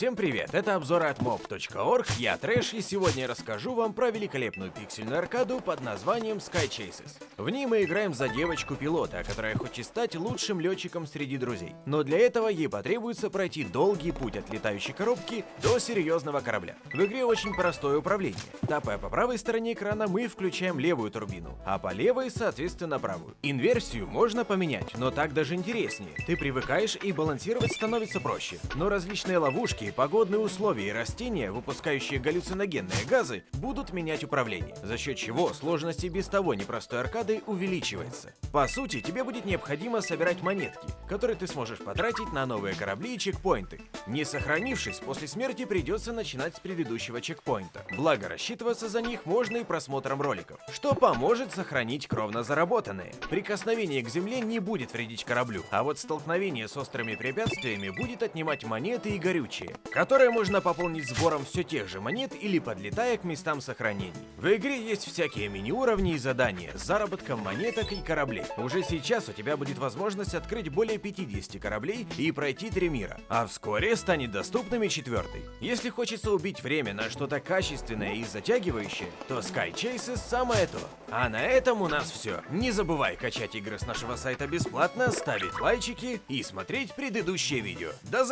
Всем привет, это обзоры от mob.org, я Трэш, и сегодня я расскажу вам про великолепную пиксельную аркаду под названием Sky Chases. В ней мы играем за девочку-пилота, которая хочет стать лучшим летчиком среди друзей. Но для этого ей потребуется пройти долгий путь от летающей коробки до серьезного корабля. В игре очень простое управление. Тапая по правой стороне экрана, мы включаем левую турбину, а по левой, соответственно, правую. Инверсию можно поменять, но так даже интереснее. Ты привыкаешь и балансировать становится проще. Но различные ловушки, погодные условия и растения, выпускающие галлюциногенные газы, будут менять управление, за счет чего сложность и без того непростой аркады увеличивается. По сути, тебе будет необходимо собирать монетки, которые ты сможешь потратить на новые корабли и чекпоинты. Не сохранившись, после смерти придется начинать с предыдущего чекпоинта. Благо, рассчитываться за них можно и просмотром роликов, что поможет сохранить кровно заработанные. Прикосновение к земле не будет вредить кораблю, а вот столкновение с острыми препятствиями будет отнимать монеты и горючее, которые можно пополнить сбором все тех же монет или подлетая к местам сохранений. В игре есть всякие мини-уровни и задания с заработком монеток и кораблей. Уже сейчас у тебя будет возможность открыть более 50 кораблей и пройти три мира, а вскоре станет доступным и четвертый. Если хочется убить время на что-то качественное и затягивающее, то Sky Chases самое то. А на этом у нас все. Не забывай качать игры с нашего сайта бесплатно, ставить лайчики и смотреть предыдущие видео. До